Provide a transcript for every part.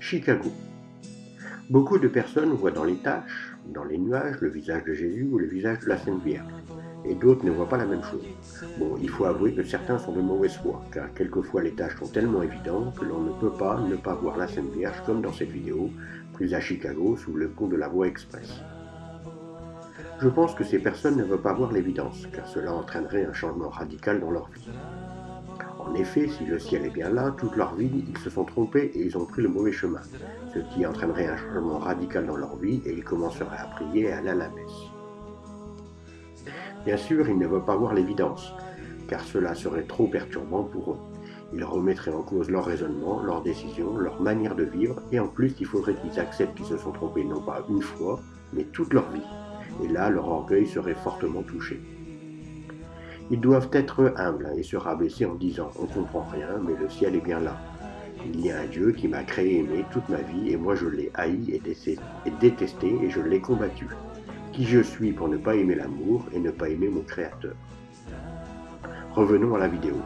Chicago. Beaucoup de personnes voient dans les taches, dans les nuages, le visage de Jésus ou le visage de la Sainte Vierge, et d'autres ne voient pas la même chose. Bon, il faut avouer que certains sont de mauvaise foi, car quelquefois les taches sont tellement évidentes que l'on ne peut pas ne pas voir la Sainte Vierge comme dans cette vidéo, prise à Chicago sous le pont de la voie express. Je pense que ces personnes ne veulent pas voir l'évidence, car cela entraînerait un changement radical dans leur vie. En effet, si le ciel est bien là, toute leur vie, ils se sont trompés et ils ont pris le mauvais chemin, ce qui entraînerait un changement radical dans leur vie et ils commenceraient à prier et à aller la messe. Bien sûr, ils ne veulent pas voir l'évidence, car cela serait trop perturbant pour eux. Ils remettraient en cause leur raisonnement, leurs décisions, leur manière de vivre, et en plus, il faudrait qu'ils acceptent qu'ils se sont trompés non pas une fois, mais toute leur vie. Et là, leur orgueil serait fortement touché. Ils doivent être humbles et se rabaisser en disant On comprend rien, mais le ciel est bien là. Il y a un Dieu qui m'a créé et aimé toute ma vie, et moi je l'ai haï et détesté, et je l'ai combattu. Qui je suis pour ne pas aimer l'amour et ne pas aimer mon Créateur? Revenons à la vidéo.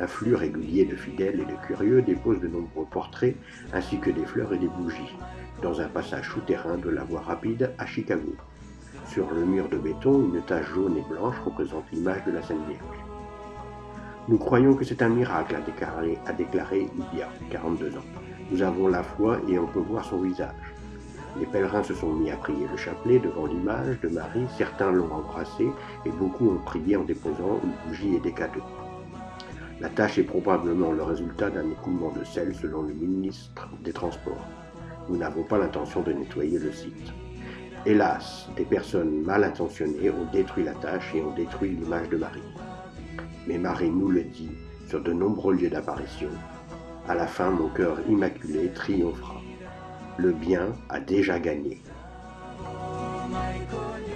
Un flux régulier de fidèles et de curieux dépose de nombreux portraits ainsi que des fleurs et des bougies dans un passage souterrain de la voie rapide à Chicago. Sur le mur de béton, une tache jaune et blanche représente l'image de la Sainte Vierge. Nous croyons que c'est un miracle, a déclaré, a déclaré il y a 42 ans. Nous avons la foi et on peut voir son visage. Les pèlerins se sont mis à prier le chapelet devant l'image de Marie, certains l'ont embrassé et beaucoup ont prié en déposant une bougie et des cadeaux. La tâche est probablement le résultat d'un écoulement de sel selon le ministre des Transports. Nous n'avons pas l'intention de nettoyer le site. Hélas, des personnes mal intentionnées ont détruit la tâche et ont détruit l'image de Marie. Mais Marie nous le dit sur de nombreux lieux d'apparition. À la fin, mon cœur immaculé triomphera. Le bien a déjà gagné. Oh